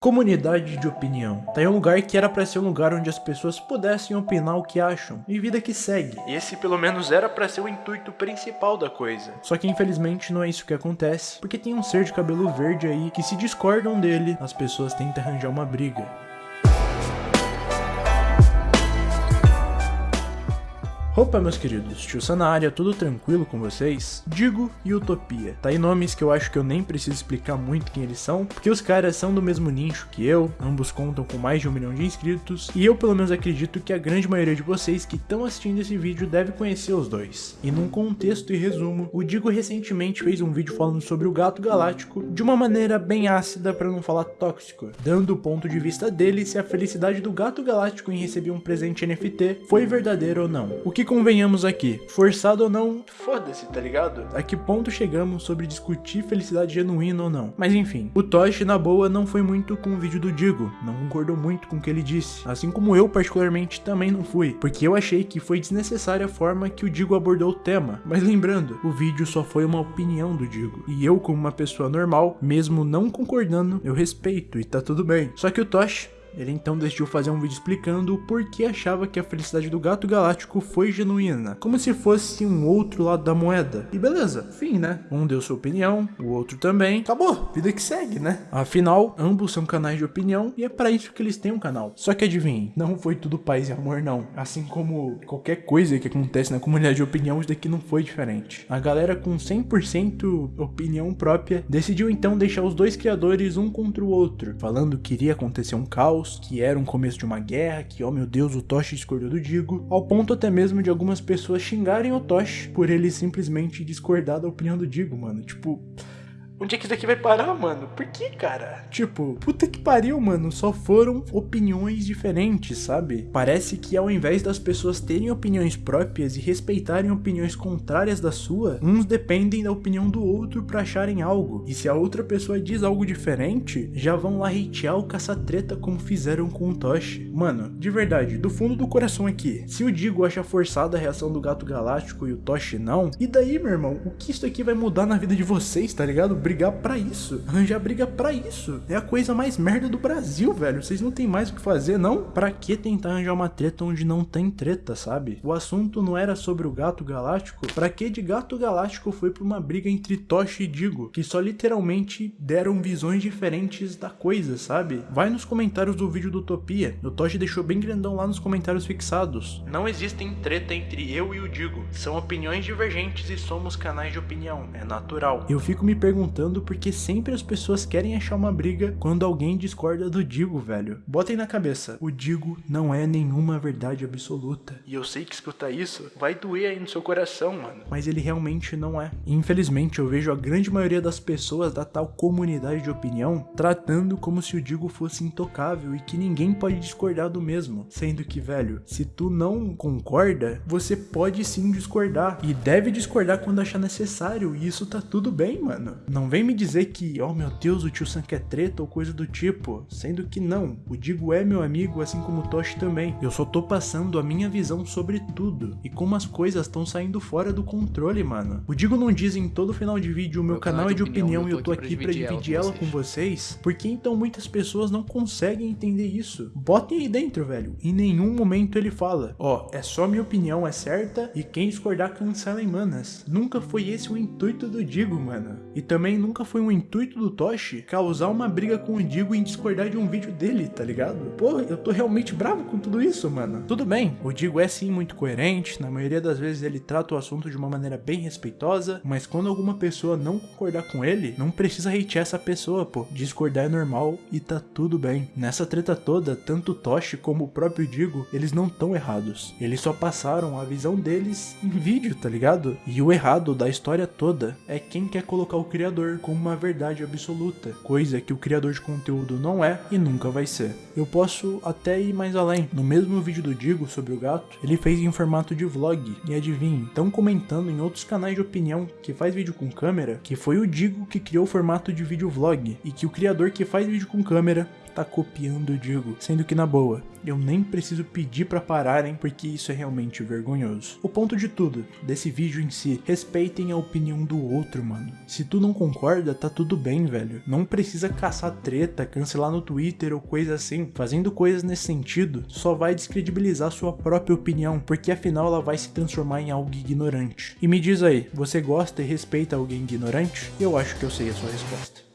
Comunidade de opinião. Tá em um lugar que era pra ser um lugar onde as pessoas pudessem opinar o que acham. E vida que segue. Esse pelo menos era pra ser o intuito principal da coisa. Só que infelizmente não é isso que acontece, porque tem um ser de cabelo verde aí que se discordam dele, as pessoas tentam arranjar uma briga. Opa, meus queridos, tio na área, tudo tranquilo com vocês? Digo e Utopia. Tá aí nomes que eu acho que eu nem preciso explicar muito quem eles são, porque os caras são do mesmo nicho que eu, ambos contam com mais de um milhão de inscritos, e eu pelo menos acredito que a grande maioria de vocês que estão assistindo esse vídeo deve conhecer os dois. E num contexto e resumo, o Digo recentemente fez um vídeo falando sobre o Gato Galáctico de uma maneira bem ácida para não falar tóxico, dando o ponto de vista dele se a felicidade do Gato Galáctico em receber um presente NFT foi verdadeira ou não. O que convenhamos aqui, forçado ou não, foda-se, tá ligado? A que ponto chegamos sobre discutir felicidade genuína ou não. Mas enfim, o Toshi, na boa, não foi muito com o vídeo do Digo, não concordou muito com o que ele disse, assim como eu particularmente também não fui, porque eu achei que foi desnecessária a forma que o Digo abordou o tema. Mas lembrando, o vídeo só foi uma opinião do Digo, e eu como uma pessoa normal, mesmo não concordando, eu respeito e tá tudo bem. Só que o Toshi ele então decidiu fazer um vídeo explicando o porquê achava que a felicidade do gato galáctico foi genuína, como se fosse um outro lado da moeda. E beleza, fim, né? Um deu sua opinião, o outro também. Acabou, vida que segue, né? Afinal, ambos são canais de opinião e é para isso que eles têm um canal. Só que adivinhem, não foi tudo paz e amor não. Assim como qualquer coisa que acontece na comunidade de opinião, isso daqui não foi diferente. A galera com 100% opinião própria decidiu então deixar os dois criadores um contra o outro, falando que iria acontecer um caos, que era um começo de uma guerra, que, oh meu Deus, o Toshi discordou do Digo, ao ponto até mesmo de algumas pessoas xingarem o Toshi por ele simplesmente discordar da opinião do Digo, mano. Tipo, Onde é que isso daqui vai parar, mano? Por que, cara? Tipo, puta que pariu, mano. Só foram opiniões diferentes, sabe? Parece que ao invés das pessoas terem opiniões próprias e respeitarem opiniões contrárias da sua, uns dependem da opinião do outro pra acharem algo. E se a outra pessoa diz algo diferente, já vão lá hatear o caça-treta como fizeram com o Toshi. Mano, de verdade, do fundo do coração aqui, se o Digo acha forçada a reação do Gato Galáctico e o Toshi não, e daí, meu irmão, o que isso aqui vai mudar na vida de vocês, tá ligado? Brigar pra isso. Arranjar briga pra isso. É a coisa mais merda do Brasil, velho. Vocês não tem mais o que fazer, não? Pra que tentar arranjar uma treta onde não tem treta, sabe? O assunto não era sobre o gato galáctico. Pra que de gato galáctico foi pra uma briga entre Toshi e Digo, que só literalmente deram visões diferentes da coisa, sabe? Vai nos comentários do vídeo do Utopia. O Toshi deixou bem grandão lá nos comentários fixados. Não existem treta entre eu e o Digo. São opiniões divergentes e somos canais de opinião. É natural. Eu fico me perguntando porque sempre as pessoas querem achar uma briga quando alguém discorda do Digo, velho. Botem na cabeça, o Digo não é nenhuma verdade absoluta. E eu sei que escutar isso vai doer aí no seu coração, mano. Mas ele realmente não é. infelizmente eu vejo a grande maioria das pessoas da tal comunidade de opinião tratando como se o Digo fosse intocável e que ninguém pode discordar do mesmo. Sendo que, velho, se tu não concorda, você pode sim discordar. E deve discordar quando achar necessário. E isso tá tudo bem, mano. Não vem me dizer que, oh meu Deus, o tio Sam quer treta ou coisa do tipo, sendo que não, o Digo é meu amigo, assim como o Toshi também. Eu só tô passando a minha visão sobre tudo e como as coisas estão saindo fora do controle, mano. O Digo não diz em todo final de vídeo, o meu, meu canal é de opinião, opinião e eu tô aqui pra dividir ela, ela com vocês, porque então muitas pessoas não conseguem entender isso. Botem aí dentro, velho. Em nenhum momento ele fala, ó, oh, é só minha opinião, é certa, e quem discordar cancela em manas. Nunca foi esse o intuito do Digo, mano. E também nunca foi um intuito do Toshi causar uma briga com o Digo em discordar de um vídeo dele, tá ligado? Pô, eu tô realmente bravo com tudo isso, mano. Tudo bem, o Digo é sim muito coerente, na maioria das vezes ele trata o assunto de uma maneira bem respeitosa, mas quando alguma pessoa não concordar com ele, não precisa hatear essa pessoa, pô. Discordar é normal e tá tudo bem. Nessa treta toda, tanto Toshi como o próprio Digo, eles não estão errados. Eles só passaram a visão deles em vídeo, tá ligado? E o errado da história toda é quem quer colocar o criador como uma verdade absoluta, coisa que o criador de conteúdo não é e nunca vai ser. Eu posso até ir mais além. No mesmo vídeo do Digo sobre o gato, ele fez em formato de vlog, e adivinhe, estão comentando em outros canais de opinião que faz vídeo com câmera, que foi o Digo que criou o formato de vídeo vlog, e que o criador que faz vídeo com câmera tá copiando Digo, sendo que na boa, eu nem preciso pedir para pararem porque isso é realmente vergonhoso. O ponto de tudo, desse vídeo em si, respeitem a opinião do outro, mano. Se tu não concorda, tá tudo bem, velho. Não precisa caçar treta, cancelar no Twitter ou coisa assim. Fazendo coisas nesse sentido, só vai descredibilizar sua própria opinião, porque afinal ela vai se transformar em algo ignorante. E me diz aí, você gosta e respeita alguém ignorante? Eu acho que eu sei a sua resposta.